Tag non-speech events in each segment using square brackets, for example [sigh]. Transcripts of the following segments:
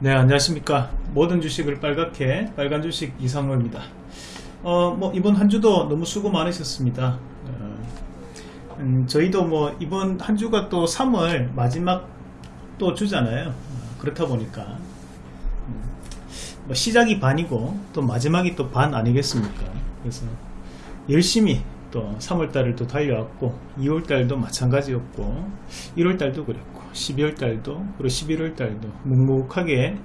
네 안녕하십니까. 모든 주식을 빨갛게 빨간 주식 이상로입니다. 어, 뭐 이번 한 주도 너무 수고 많으셨습니다. 어, 음, 저희도 뭐 이번 한 주가 또 3월 마지막 또 주잖아요. 어, 그렇다 보니까. 음, 뭐 시작이 반이고 또 마지막이 또 반 아니겠습니까? 그래서 열심히 또 3월달을 또 달려왔고 2월달도 마찬가지였고 1월달도 그랬고 12월 달도 그리고 11월 달도 묵묵하게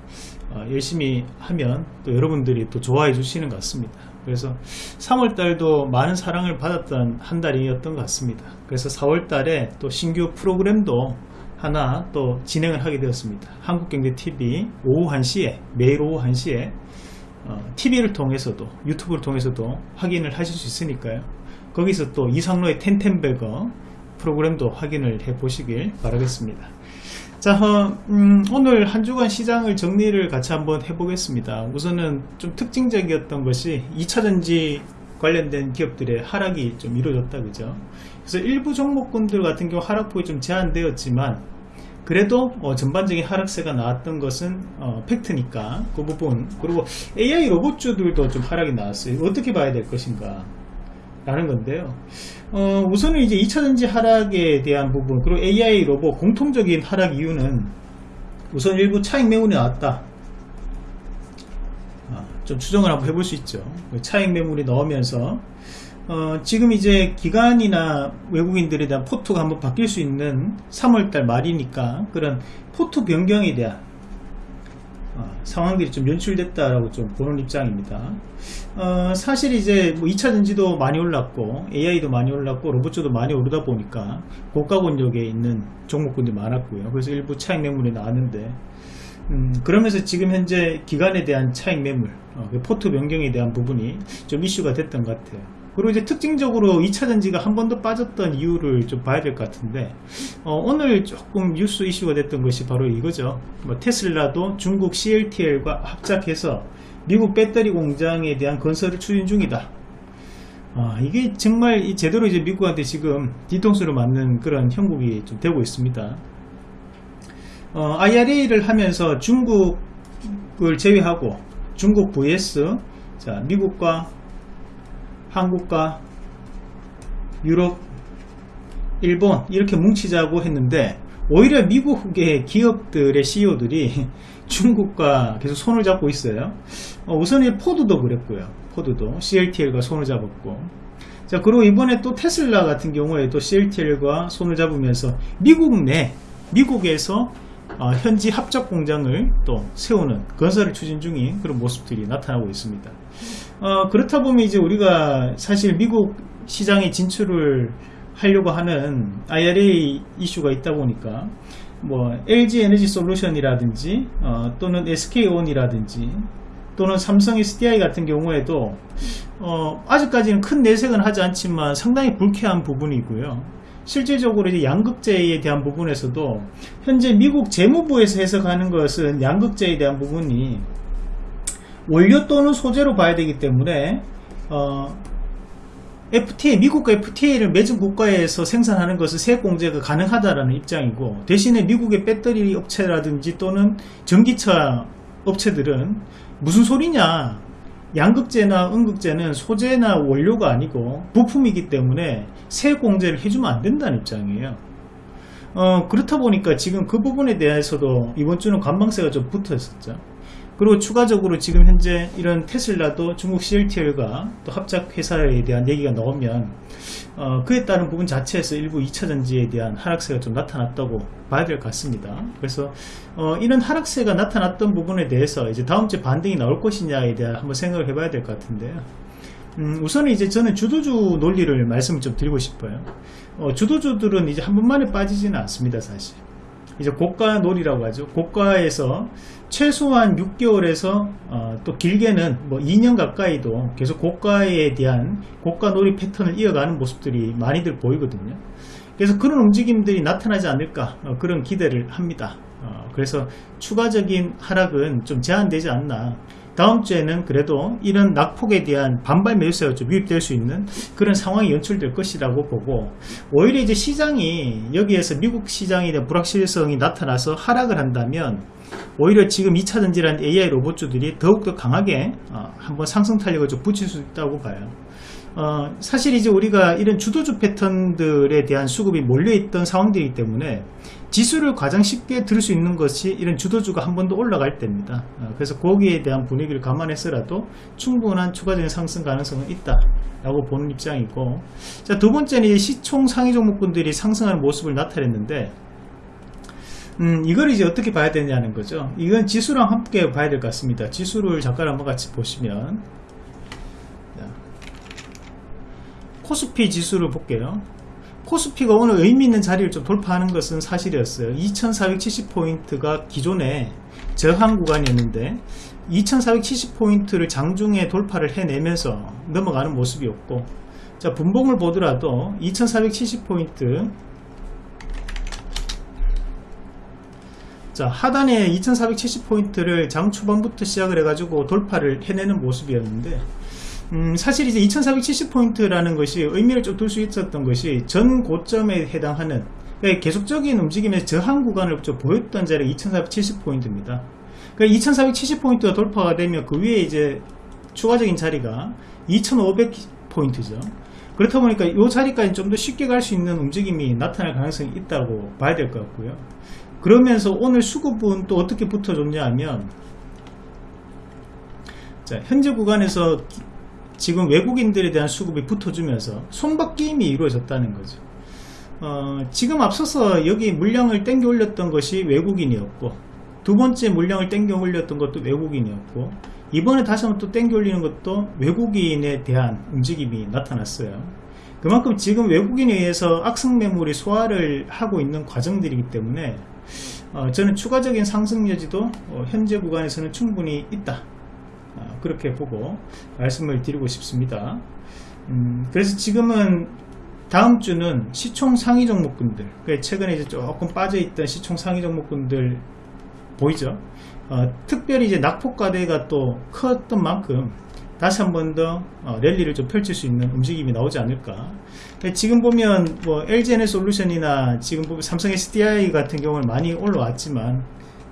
어, 열심히 하면 또 여러분들이 또 좋아해 주시는 것 같습니다. 그래서 3월 달도 많은 사랑을 받았던 한 달이었던 것 같습니다. 그래서 4월 달에 또 신규 프로그램도 하나 또 진행을 하게 되었습니다. 한국경제TV 오후 1시에 매일 오후 1시에 어, TV를 통해서도 유튜브를 통해서도 확인을 하실 수 있으니까요. 거기서 또 이상로의 텐텐베거 프로그램도 확인을 해 보시길 바라겠습니다 자 어, 음, 오늘 한 주간 시장을 정리를 같이 한번 해보겠습니다. 우선은 좀 특징적이었던 것이 2차전지 관련된 기업들의 하락이 좀 이루어졌다 그죠? 그래서 일부 종목군들 같은 경우 하락폭이 좀 제한되었지만 그래도 어, 전반적인 하락세가 나왔던 것은 어, 팩트니까 그 부분. 그리고 AI 로봇주들도 좀 하락이 나왔어요. 어떻게 봐야 될 것인가 라는 건데요. 어, 우선은 이제 2차전지 하락에 대한 부분 그리고 AI 로봇 공통적인 하락 이유는 우선 일부 차익 매물이 나왔다. 아, 좀 추정을 한번 해볼 수 있죠. 차익 매물이 나오면서 어, 지금 이제 기관이나 외국인들에 대한 포트가 한번 바뀔 수 있는 3월달 말이니까 그런 포트 변경에 대한 어, 상황들이 좀 연출됐다라고 좀 보는 입장입니다. 어, 사실 이제 뭐 2차 전지도 많이 올랐고 AI도 많이 올랐고 로봇주도 많이 오르다 보니까 고가 권역에 있는 종목군들이 많았고요. 그래서 일부 차익 매물이 나왔는데 음, 그러면서 지금 현재 기관에 대한 차익 매물, 어, 그 포트 변경에 대한 부분이 좀 이슈가 됐던 것 같아요. 그리고 이제 특징적으로 2차전지가 한 번 더 빠졌던 이유를 좀 봐야 될 것 같은데 어, 오늘 조금 뉴스 이슈가 됐던 것이 바로 이거죠. 뭐 테슬라도 중국 CLTL과 합작해서 미국 배터리 공장에 대한 건설을 추진 중이다. 아, 이게 정말 제대로 이제 미국한테 지금 뒤통수를 맞는 그런 형국이 좀 되고 있습니다. 어, IRA를 하면서 중국을 제외하고 중국 vs 자 미국과 한국과 유럽, 일본 이렇게 뭉치자고 했는데 오히려 미국의 기업들의 CEO들이 [laughs] 중국과 계속 손을 잡고 있어요. 어, 우선 이 포드도 그랬고요. 포드도 CLTL과 손을 잡았고 자 그리고 이번에 또 테슬라 같은 경우에 도 CLTL과 손을 잡으면서 미국 내 미국에서 어, 현지 합작 공장을 또 세우는 건설을 추진 중인 그런 모습들이 나타나고 있습니다. 어, 그렇다 보면 이제 우리가 사실 미국 시장에 진출을 하려고 하는 IRA 이슈가 있다 보니까 뭐 LG 에너지 솔루션이라든지 어, 또는 SK온이라든지 또는 삼성 SDI 같은 경우에도 어, 아직까지는 큰 내색은 하지 않지만 상당히 불쾌한 부분이고요. 실질적으로 이제 양극재에 대한 부분에서도 현재 미국 재무부에서 해석하는 것은 양극재에 대한 부분이 원료 또는 소재로 봐야 되기 때문에 어, FTA 미국과 FTA를 맺은 국가에서 생산하는 것은 세액 공제가 가능하다라는 입장이고 대신에 미국의 배터리 업체라든지 또는 전기차 업체들은 무슨 소리냐? 양극재나 음극재는 소재나 원료가 아니고 부품이기 때문에 세액 공제를 해주면 안 된다는 입장이에요. 어, 그렇다 보니까 지금 그 부분에 대해서도 이번 주는 관방세가 좀 붙어 있었죠 그리고 추가적으로 지금 현재 이런 테슬라도 중국 CLTL과 또 합작 회사에 대한 얘기가 나오면 어, 그에 따른 부분 자체에서 일부 2차전지에 대한 하락세가 좀 나타났다고 봐야 될 것 같습니다. 그래서 어, 이런 하락세가 나타났던 부분에 대해서 이제 다음 주에 반등이 나올 것이냐에 대한 한번 생각을 해봐야 될 것 같은데요. 음, 우선은 이제 저는 주도주 논리를 말씀을 좀 드리고 싶어요. 어, 주도주들은 이제 한 번만에 빠지지는 않습니다, 사실. 이제 고가 놀이라고 하죠. 고가에서 최소한 6개월에서 어, 또 길게는 뭐 2년 가까이도 계속 고가에 대한 고가 놀이 패턴을 이어가는 모습들이 많이들 보이거든요. 그래서 그런 움직임들이 나타나지 않을까 어, 그런 기대를 합니다. 어, 그래서 추가적인 하락은 좀 제한되지 않나 다음 주에는 그래도 이런 낙폭에 대한 반발 매수세가 좀 유입될 수 있는 그런 상황이 연출될 것이라고 보고 오히려 이제 시장이 여기에서 미국 시장에 대한 불확실성이 나타나서 하락을 한다면 오히려 지금 2차전지라는 AI 로봇주들이 더욱더 강하게 어, 한번 상승 탄력을 좀 붙일 수 있다고 봐요. 어, 사실 이제 우리가 이런 주도주 패턴들에 대한 수급이 몰려있던 상황들이기 때문에 지수를 가장 쉽게 들을 수 있는 것이 이런 주도주가 한 번 더 올라갈 때입니다. 어, 그래서 거기에 대한 분위기를 감안해서라도 충분한 추가적인 상승 가능성은 있다. 라고 보는 입장이고 자 두 번째는 시총 상위 종목군들이 상승하는 모습을 나타냈는데 음, 이걸 이제 어떻게 봐야 되냐는 거죠. 이건 지수랑 함께 봐야 될 것 같습니다. 지수를 잠깐 한번 같이 보시면 코스피 지수를 볼게요. 코스피가 오늘 의미 있는 자리를 좀 돌파하는 것은 사실이었어요. 2470포인트가 기존의 저항 구간이었는데 2470포인트를 장중에 돌파를 해내면서 넘어가는 모습이었고 자 분봉을 보더라도 2470포인트 자 하단에 2470포인트를 장 초반부터 시작을 해가지고 돌파를 해내는 모습이었는데 음, 사실 이제 2470포인트라는 것이 의미를 좀둘수 있었던 것이 전 고점에 해당하는 그러니까 계속적인 움직임의 저항 구간을 좀 보였던 자리가 2470포인트입니다. 그러니까 2470포인트가 돌파가 되면 그 위에 이제 추가적인 자리가 2500포인트죠. 그렇다 보니까 이 자리까지 좀 더 쉽게 갈 수 있는 움직임이 나타날 가능성이 있다고 봐야 될 것 같고요. 그러면서 오늘 수급은 또 어떻게 붙어줬냐 하면 자, 현재 구간에서 지금 외국인들에 대한 수급이 붙어주면서 손바뀜이 이루어졌다는 거죠. 어, 지금 앞서서 여기 물량을 땡겨 올렸던 것이 외국인이었고 두 번째 물량을 땡겨 올렸던 것도 외국인이었고 이번에 다시 한번 또 땡겨 올리는 것도 외국인에 대한 움직임이 나타났어요. 그만큼 지금 외국인에 의해서 악성 매물이 소화를 하고 있는 과정들이기 때문에 어, 저는 추가적인 상승 여지도 어, 현재 구간에서는 충분히 있다. 어, 그렇게 보고 말씀을 드리고 싶습니다. 음, 그래서 지금은 다음 주는 시총 상위 종목군들 그 최근에 이제 조금 빠져있던 시총 상위 종목군들 보이죠? 어, 특별히 이제 낙폭과대가 또 컸던 만큼 다시 한 번더 어, 랠리를 좀 펼칠 수 있는 움직임이 나오지 않을까 지금 보면 뭐 LGNL 솔루션이나 지금 보면 삼성 SDI 같은 경우는 많이 올라왔지만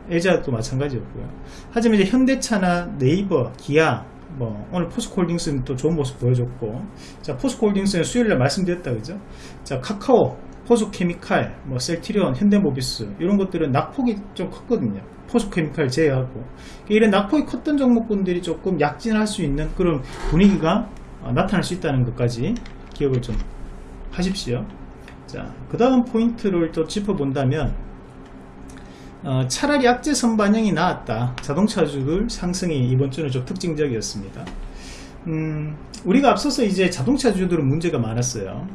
애자도 마찬가지였고요. 하지만 이제 현대차나 네이버, 기아, 뭐 오늘 포스코홀딩스는 또 좋은 모습 보여줬고, 자 포스코홀딩스는 수요일날 말씀드렸다 그죠? 자 카카오, 포스케미칼, 뭐 셀티리온, 현대모비스 이런 것들은 낙폭이 좀 컸거든요. 포스케미칼 제외하고 이런 낙폭이 컸던 종목군들이 조금 약진할 수 있는 그런 분위기가 어, 나타날 수 있다는 것까지 기억을 좀 하십시오. 자, 그 다음 포인트를 또 짚어본다면 어, 차라리 악재 선반영이 나왔다. 자동차 주들 상승이 이번 주는 좀 특징적이었습니다. 음, 우리가 앞서서 이제 자동차 주들은 문제가 많았어요.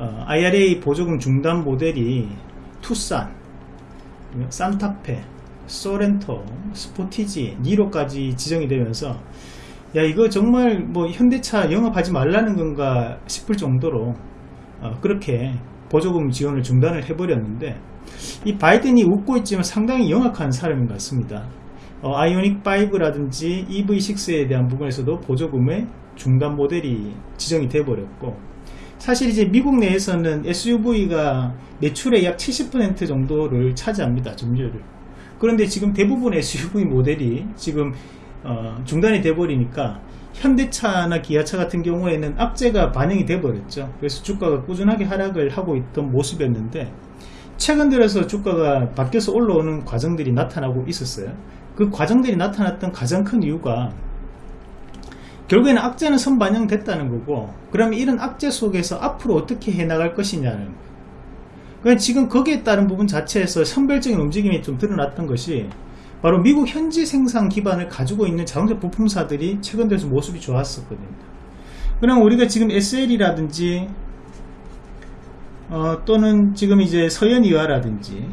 어, IRA 보조금 중단 모델이 투싼, 산타페, 소렌토, 스포티지, 니로까지 지정이 되면서 야 이거 정말 뭐 현대차 영업하지 말라는 건가 싶을 정도로 어, 그렇게 보조금 지원을 중단을 해버렸는데 이 바이든이 웃고 있지만 상당히 영악한 사람인 것 같습니다. 어, 아이오닉 5라든지 EV6에 대한 부분에서도 보조금의 중단 모델이 지정이 돼버렸고 사실 이제 미국 내에서는 SUV가 매출의 약 70% 정도를 차지합니다. 점유율을. 그런데 지금 대부분 SUV 모델이 지금 어, 중단이 돼버리니까 현대차나 기아차 같은 경우에는 악재가 반영이 돼버렸죠. 그래서 주가가 꾸준하게 하락을 하고 있던 모습이었는데 최근 들어서 주가가 바뀌어서 올라오는 과정들이 나타나고 있었어요. 그 과정들이 나타났던 가장 큰 이유가 결국에는 악재는 선반영됐다는 거고 그러면 이런 악재 속에서 앞으로 어떻게 해나갈 것이냐는 그러니까 지금 거기에 따른 부분 자체에서 선별적인 움직임이 좀 드러났던 것이 바로 미국 현지 생산 기반을 가지고 있는 자동차 부품사들이 최근 들어서 모습이 좋았었거든요. 그럼 우리가 지금 SL이라든지 어, 또는 지금 이제 서현이와라든지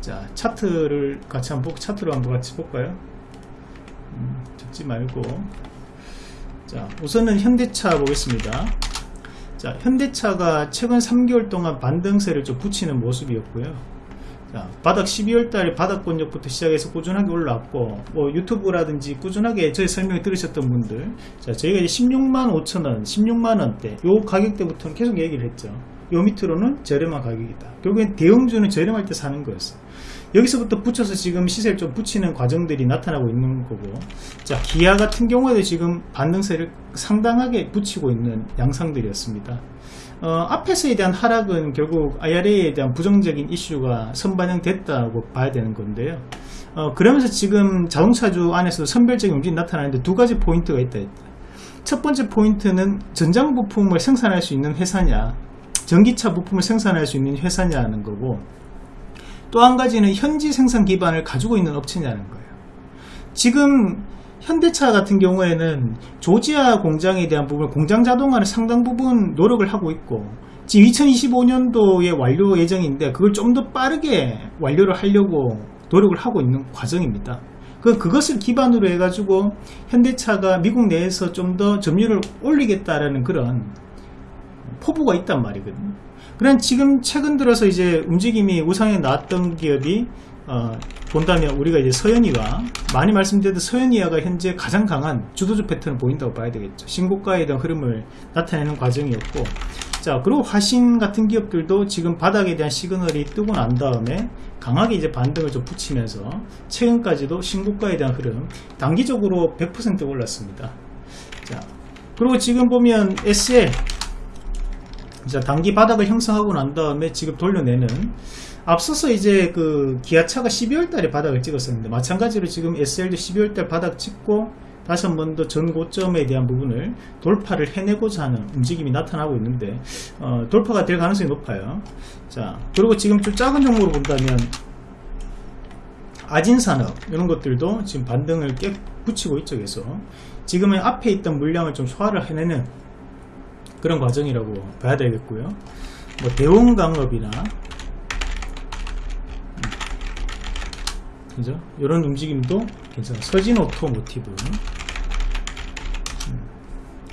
자 차트를 같이 한번 차트로 한번 같이 볼까요? 음, 적지 말고 자 우선은 현대차 보겠습니다. 자 현대차가 최근 3개월 동안 반등세를 좀 붙이는 모습이었고요. 자, 바닥 12월달 바닥 권역부터 시작해서 꾸준하게 올라왔고 뭐 유튜브라든지 꾸준하게 저희 설명을 들으셨던 분들 자 저희가 이제 16만 5천원 16만원대 요 가격대부터는 계속 얘기를 했죠 요 밑으로는 저렴한 가격이다. 결국엔 대형주는 저렴할 때 사는 거였어. 여기서부터 붙여서 지금 시세를 좀 붙이는 과정들이 나타나고 있는 거고. 자 기아 같은 경우에도 지금 반등세를 상당하게 붙이고 있는 양상들이었습니다. 어, 앞에서에 대한 하락은 결국 IRA에 대한 부정적인 이슈가 선반영됐다고 봐야 되는 건데요. 어, 그러면서 지금 자동차주 안에서도 선별적인 움직임이 나타나는데 두 가지 포인트가 있다. 첫 번째 포인트는 전장 부품을 생산할 수 있는 회사냐, 전기차 부품을 생산할 수 있는 회사냐는 거고, 또 한 가지는 현지 생산 기반을 가지고 있는 업체냐는 거예요. 지금 현대차 같은 경우에는 조지아 공장에 대한 부분, 공장 자동화는 상당 부분 노력을 하고 있고, 지금 2025년도에 완료 예정인데 그걸 좀 더 빠르게 완료를 하려고 노력을 하고 있는 과정입니다. 그, 그것을 기반으로 해가지고 현대차가 미국 내에서 좀 더 점유율을 올리겠다라는 그런 포부가 있단 말이거든요. 그런 지금 최근 들어서 이제 움직임이 우상에 나왔던 기업이 어, 본다면 우리가 이제 서현이가 많이 말씀드렸던 서현이가 현재 가장 강한 주도적 패턴을 보인다고 봐야 되겠죠. 신고가에 대한 흐름을 나타내는 과정이었고 자 그리고 화신 같은 기업들도 지금 바닥에 대한 시그널이 뜨고 난 다음에 강하게 이제 반등을 좀 붙이면서 최근까지도 신고가에 대한 흐름 단기적으로 100% 올랐습니다. 자 그리고 지금 보면 SL 자 단기 바닥을 형성하고 난 다음에 지금 돌려내는 앞서서 이제 그 기아차가 12월 달에 바닥을 찍었었는데 마찬가지로 지금 SL도 12월 달 바닥 찍고 다시 한 번 더 전 고점에 대한 부분을 돌파를 해내고자 하는 움직임이 나타나고 있는데 어, 돌파가 될 가능성이 높아요. 자 그리고 지금 좀 작은 종목으로 본다면 아진산업 이런 것들도 지금 반등을 깨 붙이고 있죠. 그래서 지금은 앞에 있던 물량을 좀 소화를 해내는 그런 과정이라고 봐야 되겠고요. 뭐 대원강업이나 그죠? 이런 움직임도 괜찮아요. 서진 오토모티브. 음.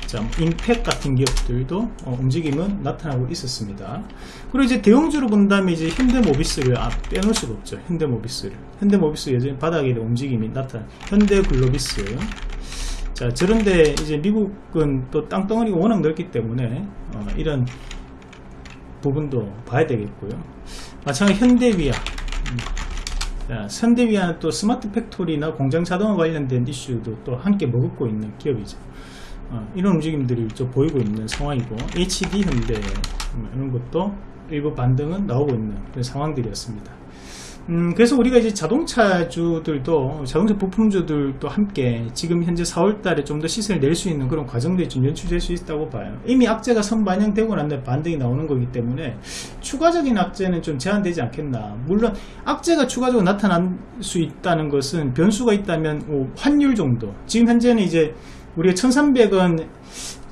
자, 인팩 같은 기업들도 어, 움직임은 나타나고 있었습니다. 그리고 이제 대형주로 본다면 이제 현대모비스를 아, 빼놓을 수가 없죠. 현대모비스를. 현대모비스 여전히 바닥에 움직임이 나타나. 현대글로비스. 자, 저런데 이제 미국은 또 땅덩어리가 워낙 넓기 때문에 어, 이런 부분도 봐야 되겠고요. 마찬가지 현대위아. 음. 현대위아는 또 스마트 팩토리나 공장 자동화 관련된 이슈도 또 함께 머금고 있는 기업이죠. 어, 이런 움직임들이 좀 보이고 있는 상황이고 HD 현대 음, 이런 것도 일부 반등은 나오고 있는 그런 상황들이었습니다. 음, 그래서 우리가 이제 자동차주들도 자동차 부품주들도 함께 지금 현재 4월 달에 좀 더 시세를 낼 수 있는 그런 과정들이 좀 연출될 수 있다고 봐요. 이미 악재가 선반영되고 난 다음에 반등이 나오는 거기 때문에 추가적인 악재는 좀 제한되지 않겠나. 물론 악재가 추가적으로 나타날 수 있다는 것은 변수가 있다면 뭐 환율 정도. 지금 현재는 이제 우리가 1300원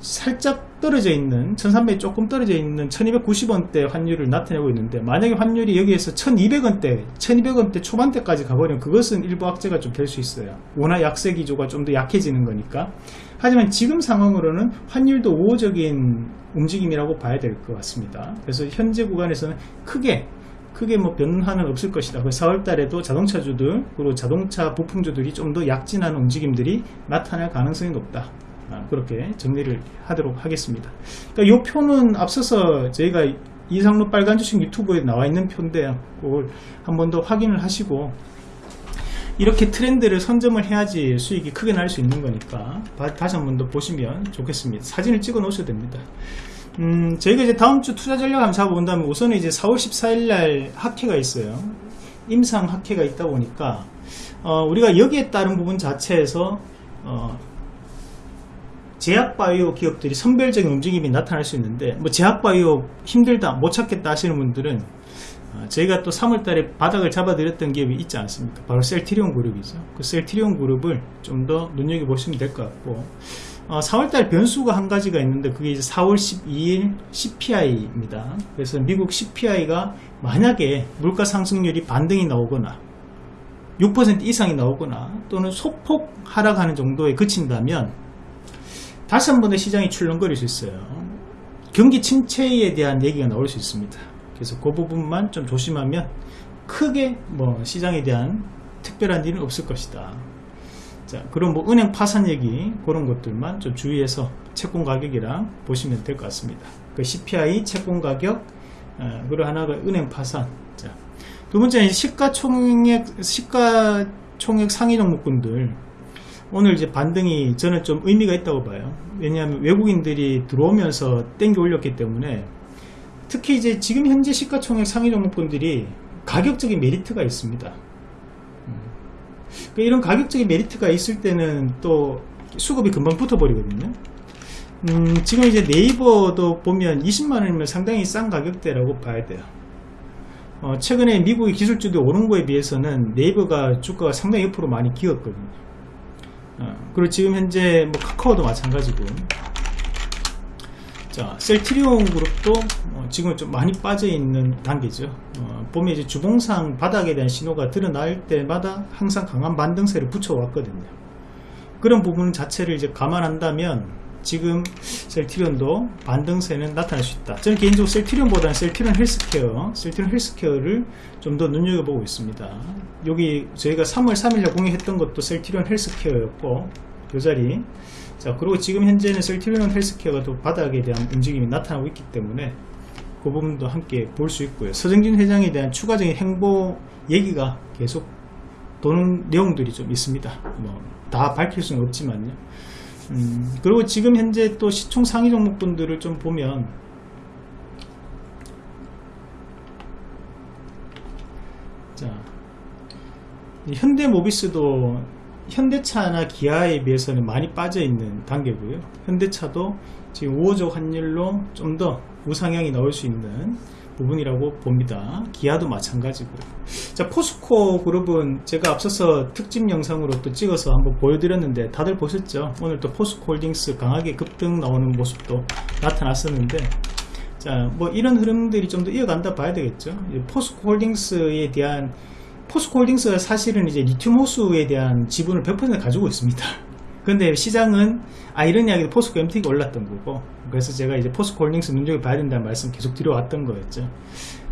살짝 떨어져 있는 1300이 조금 떨어져 있는 1290원대 환율을 나타내고 있는데 만약에 환율이 여기에서 1200원대 1200원대 초반대까지 가버리면 그것은 일부 악재가 좀 될 수 있어요 워낙 약세 기조가 좀 더 약해지는 거니까 하지만 지금 상황으로는 환율도 우호적인 움직임이라고 봐야 될 것 같습니다 그래서 현재 구간에서는 크게 크게 뭐 변화는 없을 것이다. 4월 달에도 자동차주들 그리고 자동차 부품주들이 좀 더 약진하는 움직임들이 나타날 가능성이 높다. 아, 그렇게 정리를 하도록 하겠습니다. 그러니까 이 표는 앞서서 저희가 이상로 빨간 주식 유튜브에 나와 있는 표인데 그걸 한 번 더 확인을 하시고 이렇게 트렌드를 선점을 해야지 수익이 크게 날 수 있는 거니까 다시 한 번 더 보시면 좋겠습니다. 사진을 찍어 놓으셔도 됩니다. 음, 저희가 이제 다음 주 투자 전략 한번 잡아본다면 우선은 이제 4월 14일 날 학회가 있어요. 임상 학회가 있다 보니까 어, 우리가 여기에 따른 부분 자체에서 어, 제약바이오 기업들이 선별적인 움직임이 나타날 수 있는데 뭐 제약바이오 힘들다 못 찾겠다 하시는 분들은 어, 저희가 또 3월달에 바닥을 잡아드렸던 기업이 있지 않습니까? 바로 셀트리온 그룹이죠. 그 셀트리온 그룹을 좀 더 눈여겨보시면 될 것 같고 어, 4월달 변수가 한 가지가 있는데 그게 이제 4월 12일 CPI입니다. 그래서 미국 CPI가 만약에 물가 상승률이 반등이 나오거나 6% 이상이 나오거나 또는 소폭 하락하는 정도에 그친다면 다시 한 번의 시장이 출렁거릴 수 있어요. 경기 침체에 대한 얘기가 나올 수 있습니다. 그래서 그 부분만 좀 조심하면 크게 뭐 시장에 대한 특별한 일은 없을 것이다. 자, 그럼 뭐 은행 파산 얘기 그런 것들만 좀 주의해서 채권 가격이랑 보시면 될 것 같습니다. 그 CPI 채권 가격 어, 그리고 하나가 은행 파산. 자, 두 번째는 시가총액 시가총액 상위 종목군들 오늘 이제 반등이 저는 좀 의미가 있다고 봐요. 왜냐하면 외국인들이 들어오면서 땡겨 올렸기 때문에 특히 이제 지금 현재 시가총액 상위 종목군들이 가격적인 메리트가 있습니다. 음. 그러니까 이런 가격적인 메리트가 있을 때는 또 수급이 금방 붙어 버리거든요. 음, 지금 이제 네이버도 보면 20만원이면 상당히 싼 가격대라고 봐야 돼요. 어, 최근에 미국의 기술주도 오른 거에 비해서는 네이버가 주가가 상당히 옆으로 많이 기었거든요. 어, 그리고 지금 현재 뭐 카카오도 마찬가지고. 자 셀트리온 그룹도 어, 지금 좀 많이 빠져 있는 단계죠. 어, 보면 이제 주봉상 바닥에 대한 신호가 드러날 때마다 항상 강한 반등세를 붙여 왔거든요. 그런 부분 자체를 이제 감안한다면 지금 셀트리온도 반등세는 나타날 수 있다. 저는 개인적으로 셀트리온보다는 셀트리온 헬스케어 셀트리온 헬스케어를 좀 더 눈여겨보고 있습니다. 여기 저희가 3월 3일에 공유했던 것도 셀트리온 헬스케어였고 이 자리. 자 그리고 지금 현재는 셀트리온 헬스케어가 또 바닥에 대한 움직임이 나타나고 있기 때문에 그 부분도 함께 볼 수 있고요. 서정진 회장에 대한 추가적인 행보 얘기가 계속 도는 내용들이 좀 있습니다. 뭐 다 밝힐 수는 없지만요 음, 그리고 지금 현재 또 시총 상위 종목분들을 좀 보면 자 현대모비스도 현대차나 기아에 비해서는 많이 빠져 있는 단계고요. 현대차도 지금 우호적 환율로 좀 더 우상향이 나올 수 있는 부분이라고 봅니다. 기아도 마찬가지고 자 포스코 그룹은 제가 앞서서 특집 영상으로 또 찍어서 한번 보여드렸는데 다들 보셨죠? 오늘 또 포스코 홀딩스 강하게 급등 나오는 모습도 나타났었는데 자 뭐 이런 흐름들이 좀 더 이어간다 봐야 되겠죠? 포스코 홀딩스에 대한 포스코 홀딩스가 사실은 이제 리튬 호수에 대한 지분을 100% 가지고 있습니다 근데 시장은 아 이야기도 포스코 MT가 올랐던 거고. 그래서 제가 이제 포스코 홀딩스 눈여겨 봐야 된다는 말씀 계속 드려왔던 거였죠.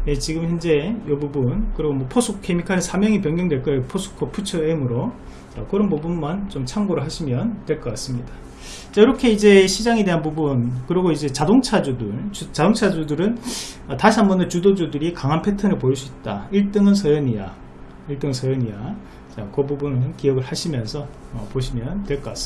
예, 지금 현재 이 부분 그리고 뭐 포스코 케미칼의 사명이 변경될 거예요. 포스코 퓨처엠으로. 그런 부분만 좀 참고를 하시면 될 것 같습니다. 자, 이렇게 이제 시장에 대한 부분 그리고 이제 자동차주들 주, 자동차주들은 어, 다시 한 번 더 주도주들이 강한 패턴을 보일 수 있다. 1등은 서현이야. 1등 서현이야. 자, 그 부분은 기억을 하시면서 어, 보시면 될 것 같습니다